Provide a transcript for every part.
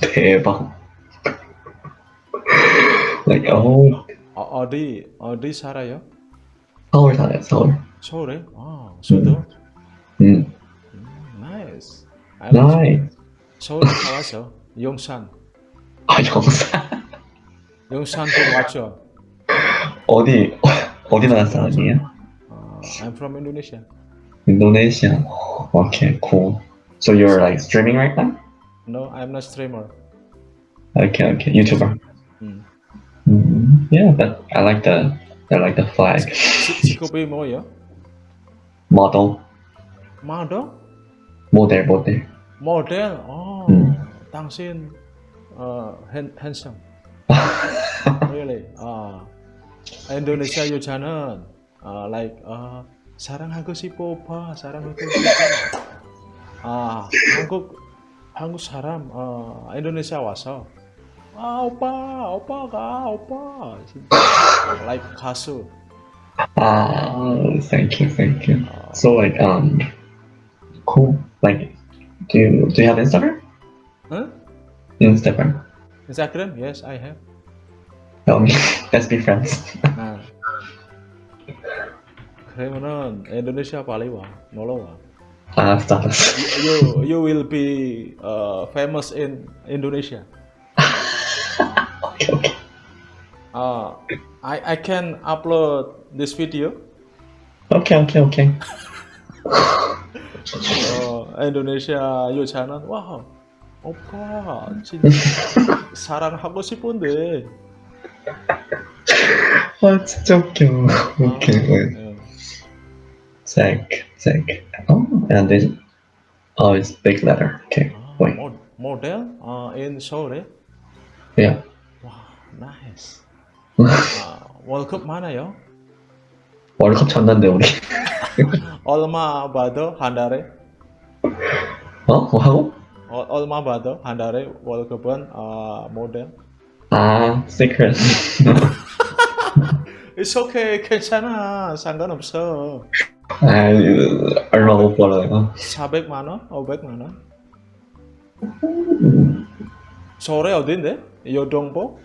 대박. like, oh, 어, 어디 어디 살아요? 서울 살아요, 서울. 서울에? 아, 수도. 음, nice. Nice. 서울 가봤어. 용산. 아, 영산. 용산도 왔죠. 어디, 어디 나라 사람이에요? 어, I'm from Indonesia. Indonesia. Okay, cool. So you're like streaming right now? No, I'm not streamer. Okay, okay, YouTuber. Hmm, Mm, yeah, but I like the I like the flag. Cikopi mau ya? Model. Model? Model, model. Model, oh. Mm. Tangsin, uh, handsome. really? Uh, Indonesia you channel, uh, like uh, sarang aku si popa, sarang aku si popa. Ah, uh, aku 한국 한국 사람 어, 인도네시아 와서 아 오빠, 오빠가 오빠, 진짜 like 가수. Ah, thank you, thank you. 어, So like, um, cool. Like, do you do you have Instagram? 응? Instagram. Instagram? Yes, I have. Tell me. Let's be friends. 아. 그러면은 인도네시아 빨리 와, 놀러 와. Ah, stop. You you will be uh, famous in Indonesia. okay, okay. Uh, I I can upload this video. Okay, okay, okay. 어, 인도네시아 여자는 와 오빠 진짜 사랑하고 싶은데. 아, 진짜 웃겨. Okay, wait. 어, Zach, Zach. Oh, and this. Oh, it's big letter. Okay, 아, wait. 모, 모델 어, in 서울에. Yeah. 와, 나이스. 아, 월급 많아요? 월컵 쳤는데 우리. 얼마 받아 한 달에? 어? 뭐 하고? 어, 얼마 받아 한 달에 월급은 어, 모델? 아, secret. It's okay, 괜찮아, 상관없어. 아, 얼마 못 벌어요. 400만 원, 500만 원. 서울에 어딘데? 여동보?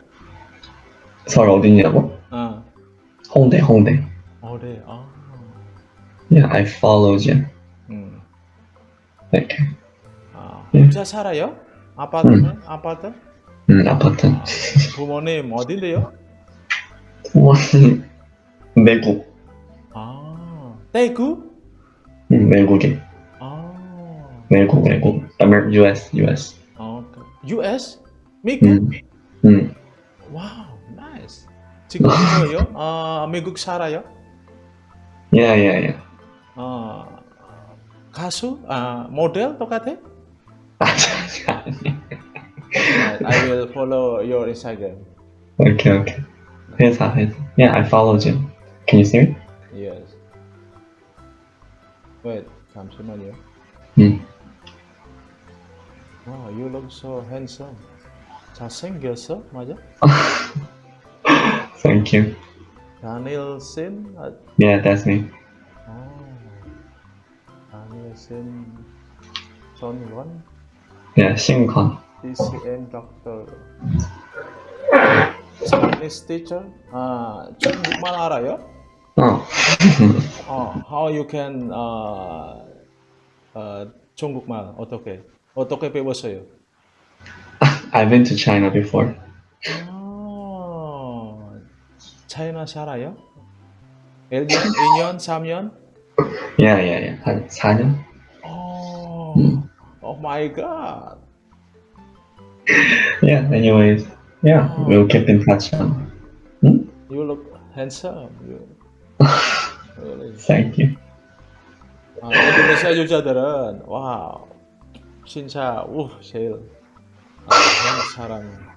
서울 어디냐고? 어, 홍대, 홍대. 어디? 아, Yeah, I followed you. 음, 이렇게. 아, 혼자 살아요? 아파트네? 아파트? 음, 아파트. 아, 부모님 어딘데요? 부모님 외국. 아, 대구? 음, 외국에. 아, 외국, 외국. Amer US, US. 어, 그 US? 미국? 음, 음. 와우, 나이스. 지금 뭐예요? 아, 미국 살아요? Yeah, yeah, yeah. 어, 가수? 아, 모델 똑같아? 아, 잠시만요. I will follow your Instagram. Okay, okay. 회사, 회사. Yeah, I followed you. Can you see me? Yes. Wait, 잠시만요. 음. Wow, you look so handsome. 잘생겼어? 맞아? Thank you. 다니엘 신? 아, Yeah, that's me. 어, 다니엘 신 전원? Yeah, 신관. DCN doctor. Chinese teacher? 아, 중국말 알아요? 어. 어, how you can 어, 어, 중국말 어떻게 어떻게 배웠어요? I've been to China before. 아, 차이나 살아요? 1년, 2년, 3년? Yeah, yeah, yeah. 한 4년? 어, 음. oh my god. Yeah, anyways. Yeah, we'll keep in touch. Um, hmm? You look handsome. You. Really. Thank you. 아, 인도네시아 여자들은 와 진짜 우 제일 아, 한국 사람.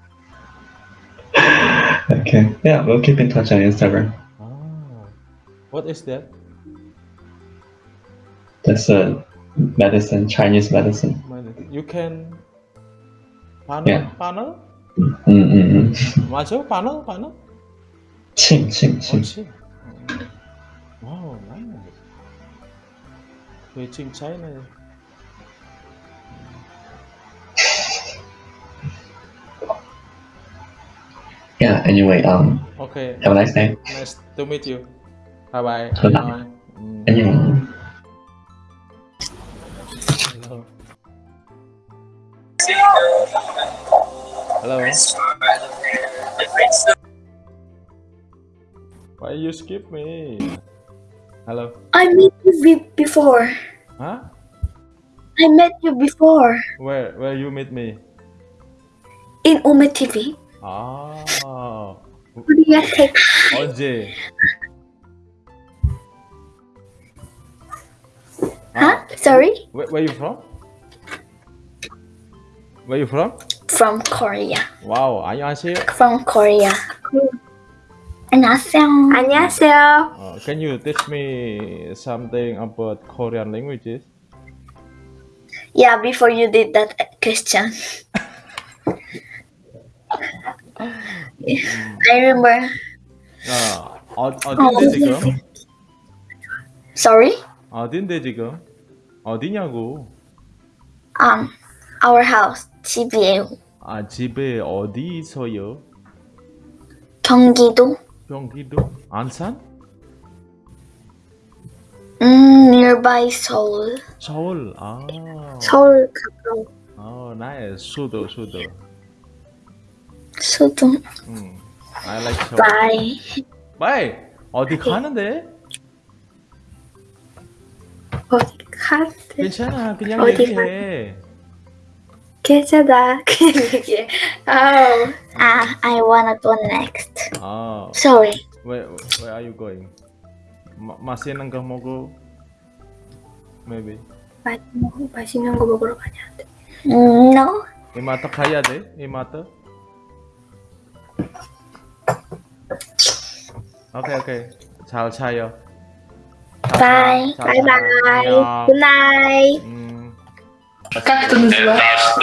Okay. Yeah, we'll keep in touch on Instagram. 아, what is that? That's a medicine, Chinese medicine. You can panel, Yeah. panel? Mm-mm. 맞아? panel, panel? 칭, 칭, 칭. 그렇 Oh, nice. Reaching China. Yeah, anyway, um, okay. have a nice day. Nice to meet you. Bye bye. Bye. Anyway. Hello. Hello. Why you skip me? Hello. I met you be- before. Huh? I met you before Where where you meet me? in Ome TV. 아 Korea Tech. 언제? Huh? Sorry? Where, where you from? Where you from? From Korea. 와우 안녕하세요. From Korea. 안녕하세요. 안녕하세요. Uh, can you teach me something about Korean languages? Yeah, before you did that question. I remember. 어, 어 어딘데 지금? Sorry? 어딘데 지금? 어디냐고? Um, our house. 집이에요. 아 집에 어디 있어요? 경기도. 경기도? 안산? 음, nearby Seoul. 서울. 아. 서울 가까워. 어, 나의 수도 수도. 수도. 음. I like 서울. Bye. Bye. 어디 가는데? 어디 가세? 괜찮아. 그냥 어디 얘기해. 괜 Kecada. oh. Ah, I wanna go next. Oh. Sorry. Where Where are you going? Ma masih mau mogo? Maybe. Masih nangkah mogo rupanya. Mm, no. Imata kaya deh. Imata. Oke okay, oke. Okay. Ciao. Bye. Bye bye. Good night. Mm. Как это называется?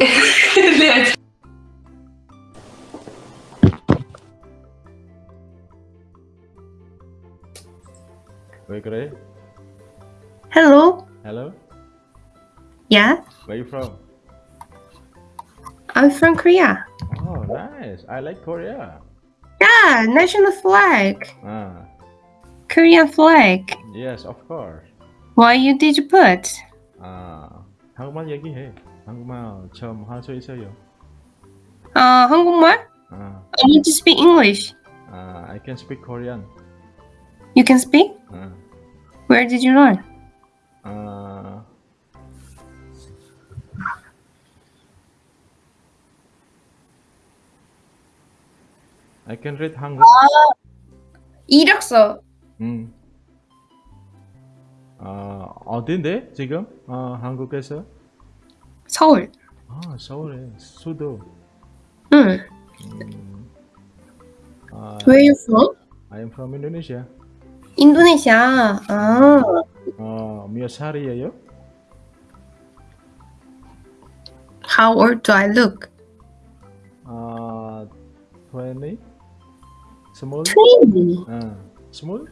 Hello. Hello. Yeah. Where you from? I'm from Korea. Oh, nice. I like Korea. Yeah, national flag. Ah. Korean flag. Yes, of course. Why you did you put? 아, 한국말 얘기해. 한국말 처음 할수 있어요. Uh, 한국말? 아, I need to speak English. 아, I can speak Korean. You can speak? 아, Where did you learn? 아, I can read 한국. 이력서. 음. 아, 어딘데 지금? 아, 한국에서? 서울. 아, 서울에 수도. 응. 음. 아, Where you from? I am from Indonesia. 인도네시아. 아. 어, 몇 살이에요? How old do I look? 아, 20? 스물? Twenty. 아, 스물?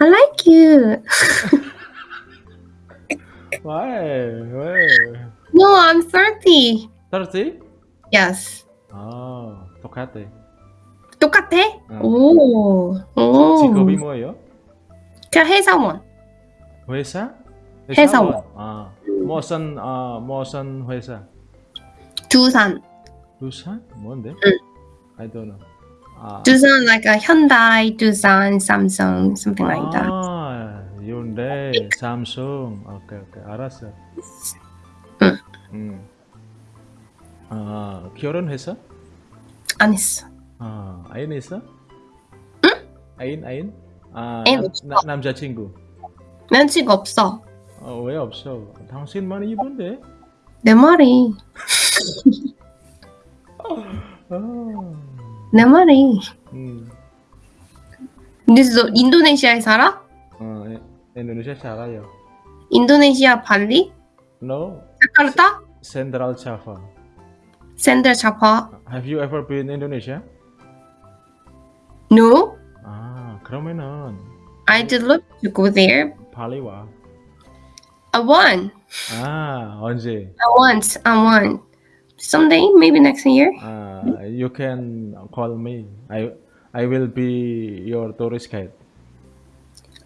I like you. 왜? 왜? No, I'm thirty. 30? Yes. 아, 똑같아. 똑같아? 응. 오. 오. 직업이 뭐예요? 그냥 회사원. 회사? 회사원. 아, 무슨, 아, 무슨 회사? 두산. 두산? 뭔데? I don't know. 아, 두산 like a Hyundai, Dusan, Samsung, something like that. 아, Hyundai, Samsung. 오케이, 오케이. 알았어. 응. 음. 아, 결혼했어? 안 했어. 아, 아인 있어? 아인, 아인? 아, 남, 남자친구. 면치가 없어. 어, 왜 없어? 당신만 이쁜데? 내 말이. 아, 내 말이. 음. 근데 너 인도네시아에 살아? 어, 에- 인도네시아 살아요. 인도네시아 발리? No, 자카르타? Central Java. 샌들 자파? Have you ever been Indonesia? No. 아, 그러면은 I did look to go there. 빨리 와. I won. 아, 언제? I want. I want. someday, maybe next year. Uh, you can call me. I I will be your tourist guide.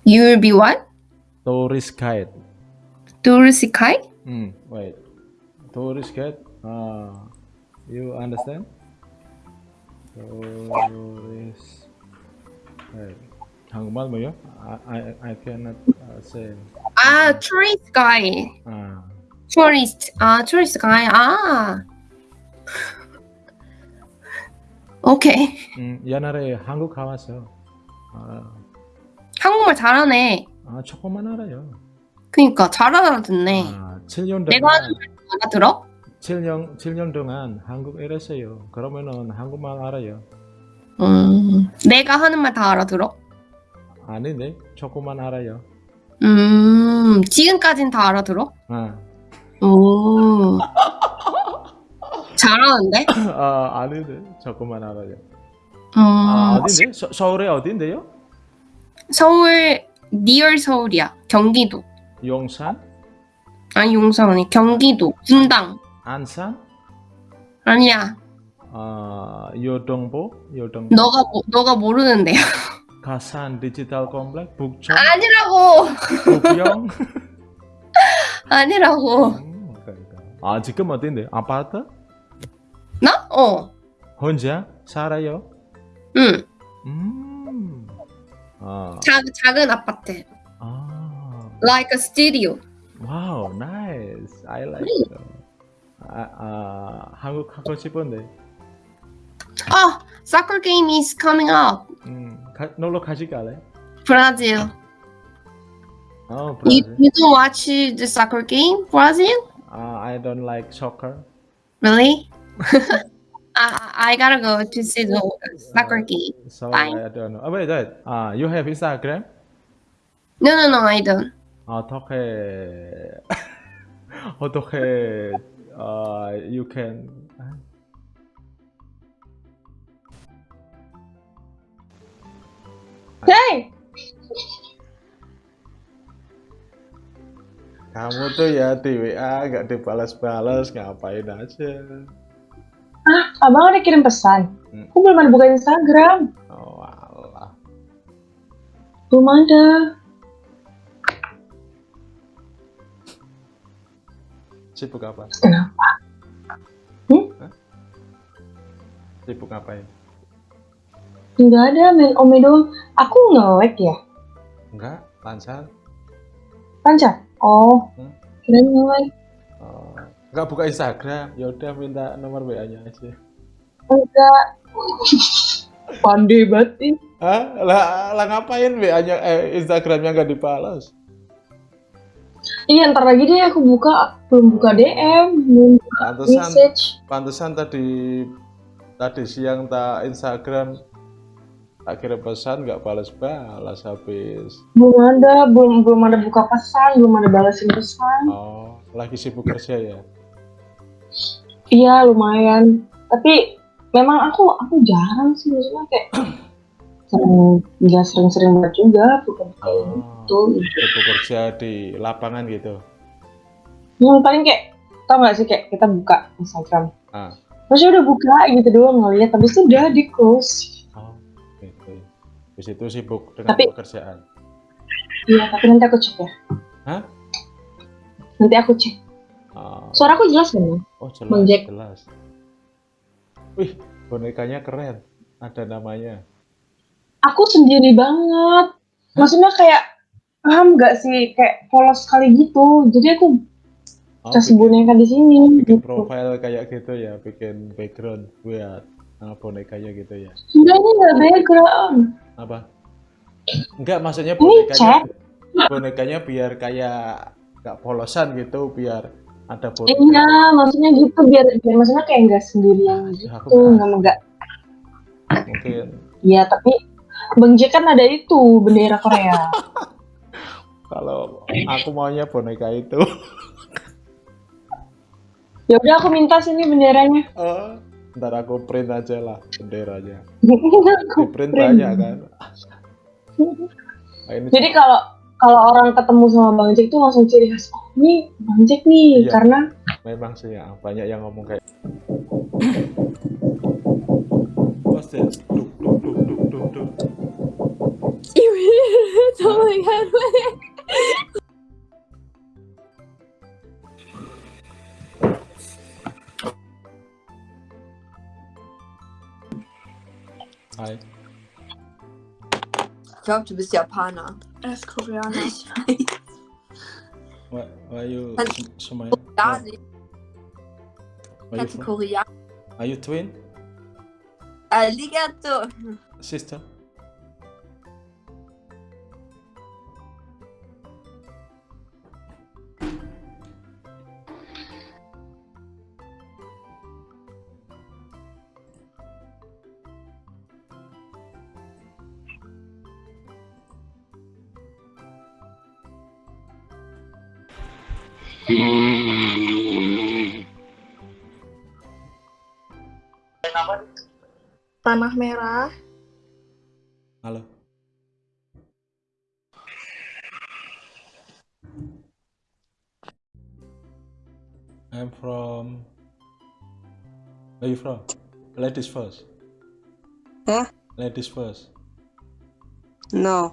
You will be what? Tourist guide. Tourist guide? Hmm. Wait. Tourist guide. Uh, you understand? Tourist guide. 한국말 뭐요? I I I cannot uh, say. Ah, tourist guide. 아. Tourist. Ah, tourist guide. Ah. 오케이. 음, 옛날에 한국 가봤어. 아, 한국말 잘하네. 아 조금만 알아요. 그니까 잘 알아듣네. 아, 7년 동안 내가 하는 말 알아들어? 7년 7년 동안 한국 일했어요. 그러면은 한국말 알아요. 음, 내가 하는 말 다 알아들어? 아닌데 조금만 알아요. 음, 지금까진 다 알아들어? 아, 오. 잘하는데? 아 아닌데 조금만 알아요. 음, 아 어딘데? 서, 서울에 어딘데요? 서울, 리얼 서울이야. 경기도. 용산, 아니, 용산 아니, 경기도. 분당. 안산, 아니야. 아 요동보, 요동보, 너가, 모- 너가 모르는데요. 가산 디지털 컴플렉스, 북촌, 아니라고! 북영. 아니라고. 음, 그러니까. 아 지금 어딘데? 아파트? 나? 어. 혼자 살아요? 응. 음. 아, 작, 작은 아파트. 아, Like a studio. wow, nice. I like it. 아, 아, 한국 가고 싶은데. Oh, soccer game is coming up. 음, 가, 놀러 가지 갈래? Brazil. 어, You, 브라질. you don't watch the soccer game? Brazil? 아, I don't like soccer. Really? I, I gotta go to see the soccer game. So Bye. I don't know. Oh, wait, wait. Ah, you have Instagram? No, no, no, I don't. 어떻게 어떻게 uh, you can Hey! kamu tuh ya di WA gak dibalas-balas ngapain aja Ah, abang ada kirim pesan. Hmm. Aku belum ada buka Instagram. oh alah Belum ada. sibuk apa Kenapa? Hmm? sibuk ngapain Nggak ada, main ome doang. Aku nge-lag ya? enggak lancar Lancar? Oh, Hmm. kirain nge-lag. oh. enggak buka Instagram ya udah minta nomor WA nya aja Enggak. Pandai banget. Hah? Lah, lah ngapain WA nya eh, Instagramnya nggak dibalas Iya, ntar lagi deh aku buka. Belum buka DM, belum buka pantesan message. pantesan tadi tadi siang tak Instagram tak pesan nggak balas-balas habis Belum ada, belum belum ada buka pesan, belum ada balasin pesan. oh lagi sibuk kerja ya Iya, lumayan. Tapi memang aku aku jarang sih maksudnya kayak sering nggak sering-sering banget juga bukan kayak oh, gitu. sibuk kerja di lapangan gitu Yang paling kayak tau gak sih kayak kita buka Instagram. ah Maksudnya udah buka gitu doang ngeliat, habis itu udah di close. oh gitu di situ sibuk dengan Tapi- pekerjaan Iya, tapi nanti aku cek ya. Hah? Nanti aku cek. oh, Suara aku jelas kan? ya? oh jelas Bang Jack. jelas wih bonekanya keren ada namanya Aku sendiri banget. Maksudnya kayak paham gak sih kayak polos sekali gitu. Jadi aku oh, kasih bikin- boneka di sini bikin gitu. profile kayak gitu ya bikin background buat uh, bonekanya gitu ya Enggak ini nggak background. apa enggak maksudnya Ini bonekanya chat. bonekanya biar kayak nggak polosan gitu biar ada Iya, maksudnya gitu biar biar maksudnya kayak nggak sendirian gitu, Ya, aku nggak- nggak nggak. mungkin Iya, tapi Bang Jack kan ada itu bendera Korea. kalau aku maunya boneka itu ya udah aku minta sini benderanya. oh, ntar aku print aja lah benderanya Aku di print print. banyak kan Nah, ini Jadi kalau kalau orang ketemu sama Bang Jack tuh langsung ciri khas oh ini Bang Jack nih Iya. karena Memang sih ya, banyak yang ngomong kayak What's that? Duk, duk, duk, duk, duk, duk. oh my god. Hi. Ich glaube, du bist Japaner. Er ist Koreaner. Ich weiß. Why, why you also, schon mal? Gar nicht. Why Koreaner. Are you twin? Äh, Arigato. Sister. Tanah merah. Halo. I'm from. Where you from? Ladies first. Huh? Ladies first. No,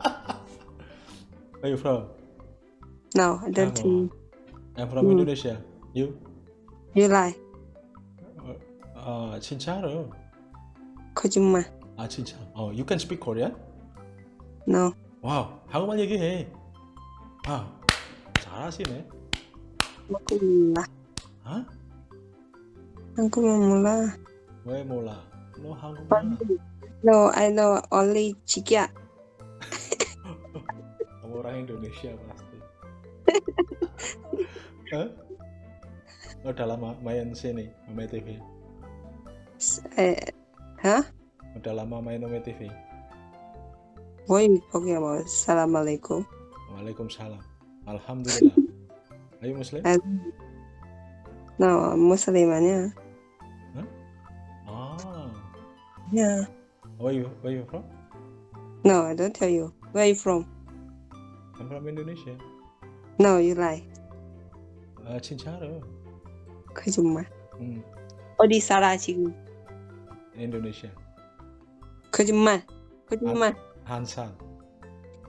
Where you from? No, I don't think I'm from Hmm. Indonesia. You? you lie. 아 진짜로? 거짓말. 아 진짜. 어, you can speak Korean? No, 와우, 한국말 얘기해. 아, 잘하시네. aku 몰라. 아? 한국말 몰라. 왜 몰라? 너 한국말 No, I know only 지기야. orang Indonesia pasti. Hah? Oh, udah lama main sini, main TV. Eh, hah? Udah lama main Ome TV. Woi, oke okay, mas. Assalamualaikum. Waalaikumsalam. Alhamdulillah. Ayo muslim? Al no, muslimannya. Hah? Ah. Yeah. Where you where you from? No, I don't tell you. Where you from? I'm from Indonesia. No, you lie. 아 진짜로? 거짓말. 응, 어디 살아 지금? Indonesia. 거짓말. 거짓말. 한산.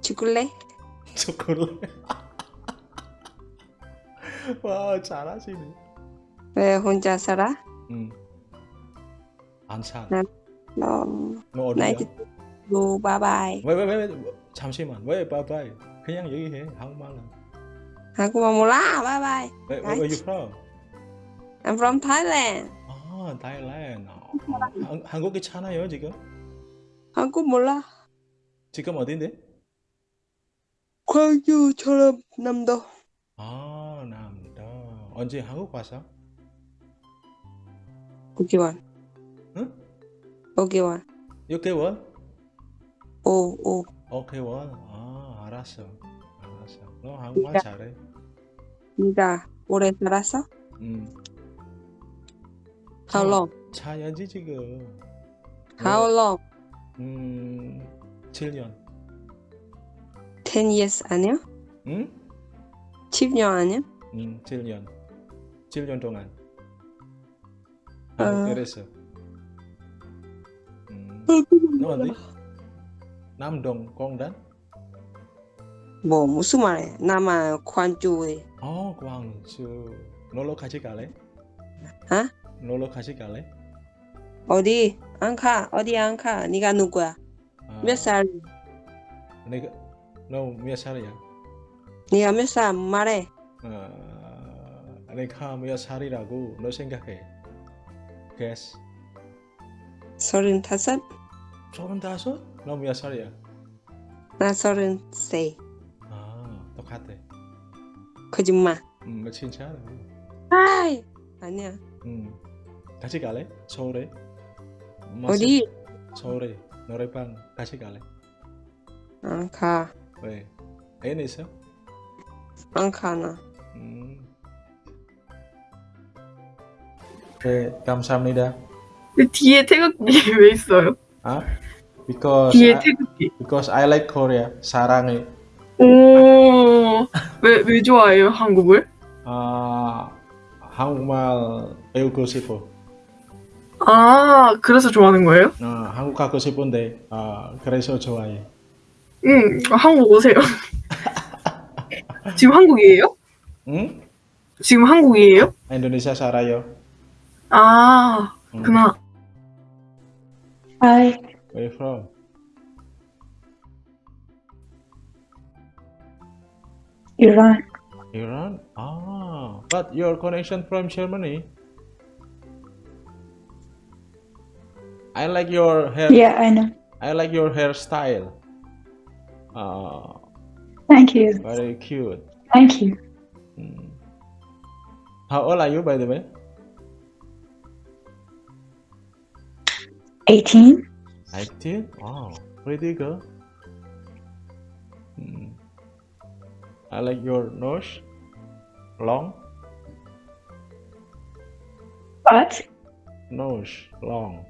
죽을래? 초콜릿. 와 잘하시네. 왜 혼자 살아? 응. 안산. 네. No. 너 어디야? Go 바이바이. 왜왜왜 잠시만 왜 바이바이 그냥 얘기해 한국말로 한국말 몰라. 바이바이. 왜 where you from? I'm from Thailand. 아 Thailand 어, 한, 한국 괜찮아요 지금? 한국 몰라. 지금 어딘데? 광주 전남도. 아 남도 언제 한국 왔어? 5개월. 응? 5개월. 6개월? 5, 5. 5개월? 아 알았어 너 한국말 잘해 네가 오래 살았어? 응 How long? 차야지 지금 How long? 음 7년 10 years 아니야? 응? 10년 아니야? 응 7년 7년 동안 아. 한국에서 음. 너 어디? 남동 공단? 뭐 무슨 말이야? 나만 광주에. 어 광주 놀러 같이 갈래? 어? 놀러 같이 갈래? 어디? 안 가. 어디 안 가? 네가 누구야? 아, 몇 살? 내가 너몇 살이야? 네가 몇 살? 말해. 어, 내가 몇 살이라고 너 생각해? guess 서른 다섯? 서른다섯? 너몇 살이야? 나 서른 세. 아 똑같아 거짓말. 음 진짜로 아이. 아니야. 음 같이 갈래? 서울에? 어디? 서울에 노래방 같이 갈래? 안 가. 왜? 애는 있어? 안 가, 나. 음. 네, 감사합니다. 근데 뒤에 태극기 왜 있어요? 아? because 뒤에 I, 태극기. because I like Korea. 사랑해. 오, 왜, 왜 좋아해요, 한국을? 아 한국말 배우고 싶어. 아, 그래서 좋아하는 거예요? 아, 한국 가고 싶은데 아 그래서 좋아해. 응, 한국 오세요. 지금 한국이에요? 응? 지금 한국이에요? Indonesia 살아요. 아, 음. 그나. Hi. Where you from? Iran. Iran? Ah, but your connection from Germany. I like your hair. Yeah, I know. I like your hairstyle. Ah, Thank you. very cute. Thank you. Hmm. How old are you, by the way? 18. 18? Wow, pretty good. Hmm. I like your nose. Long. What? Nose. Long.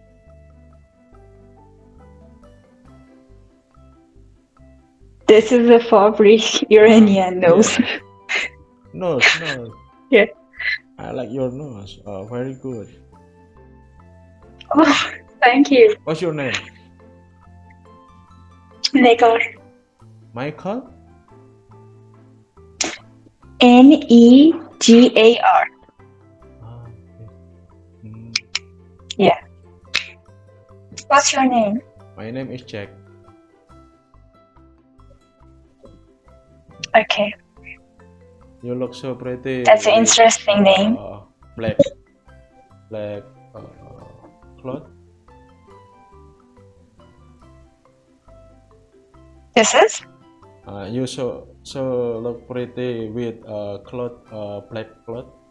This is a fabric Iranian nose. Nose, nose. Yeah. I like your nose. Uh, very good. Oh, thank you. What's your name? Negar. Michael? N E G A R. Ah, okay. Hmm. What's your name? My name is Jack. Okay, You look so pretty. that's an interesting name. uh, black, black uh, cloth. This is? Uh, you so so look pretty with uh, cloth, uh, black cloth.